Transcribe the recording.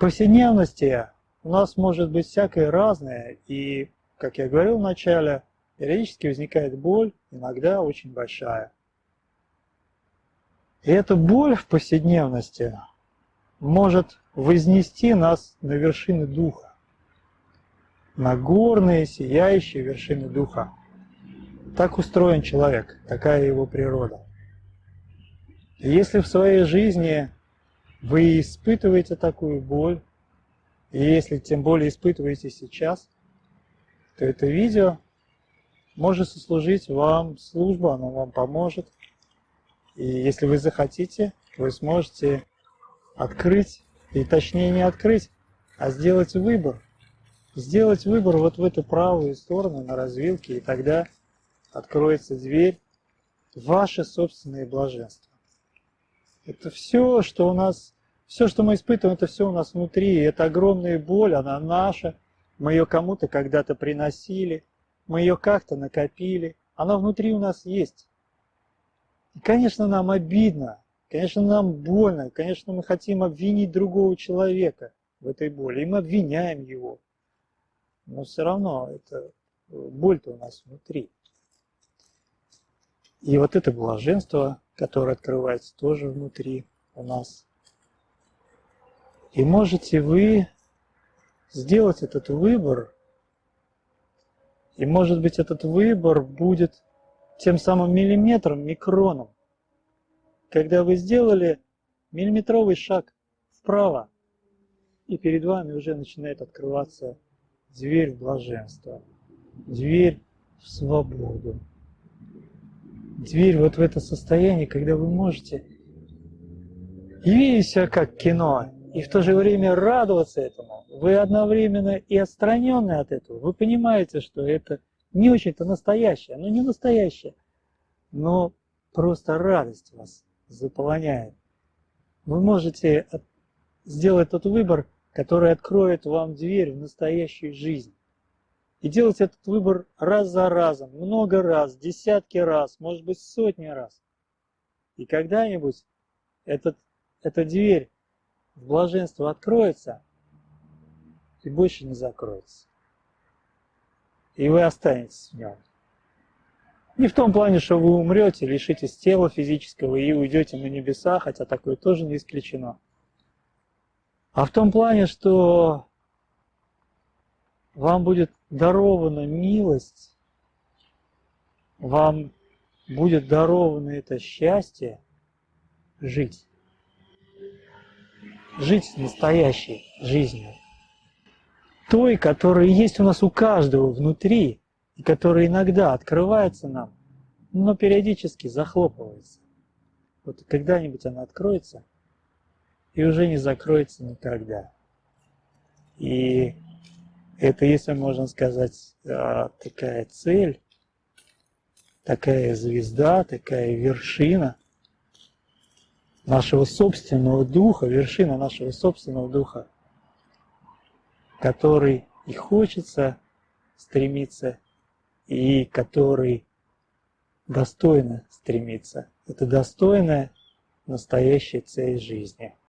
повседневности у нас может быть всякое разное, и, как я говорил в начале, периодически возникает боль, иногда очень большая. И эта боль в повседневности может вознести нас на вершины духа, на горные, сияющие вершины духа. Так устроен человек, такая его природа. И если в своей жизни вы испытываете такую боль, и если тем более испытываете сейчас, то это видео может сослужить вам службу, оно вам поможет. И если вы захотите, вы сможете открыть, и точнее не открыть, а сделать выбор. Сделать выбор вот в эту правую сторону на развилке, и тогда откроется дверь ваше собственное блаженство. Это все, что у нас, все, что мы испытываем, это все у нас внутри. Это огромная боль, она наша. Мы ее кому-то когда-то приносили, мы ее как-то накопили. Она внутри у нас есть. И, конечно, нам обидно, конечно, нам больно, конечно, мы хотим обвинить другого человека в этой боли, и мы обвиняем его. Но все равно это боль-то у нас внутри. И вот это блаженство, которое открывается тоже внутри у нас. И можете вы сделать этот выбор, и может быть этот выбор будет тем самым миллиметром, микроном. Когда вы сделали миллиметровый шаг вправо, и перед вами уже начинает открываться дверь в блаженство, дверь в свободу дверь вот в это состояние, когда вы можете видеть себя как кино, и в то же время радоваться этому. Вы одновременно и отстраненны от этого. Вы понимаете, что это не очень-то настоящее. Оно не настоящее, но просто радость вас заполоняет. Вы можете сделать тот выбор, который откроет вам дверь в настоящую жизнь. И делать этот выбор раз за разом, много раз, десятки раз, может быть сотни раз. И когда-нибудь этот, эта дверь в блаженство откроется и больше не закроется. И вы останетесь в нем. Не в том плане, что вы умрете, лишитесь тела физического и уйдете на небеса, хотя такое тоже не исключено. А в том плане, что вам будет дарована милость, вам будет даровано это счастье жить. Жить настоящей жизнью. Той, которая есть у нас у каждого внутри, и которая иногда открывается нам, но периодически захлопывается. Вот когда-нибудь она откроется и уже не закроется никогда. И это, если можно сказать, а, такая цель, такая звезда, такая вершина нашего собственного духа, вершина нашего собственного духа, который и хочется стремиться, и который достойно стремиться. Это достойная настоящая цель жизни.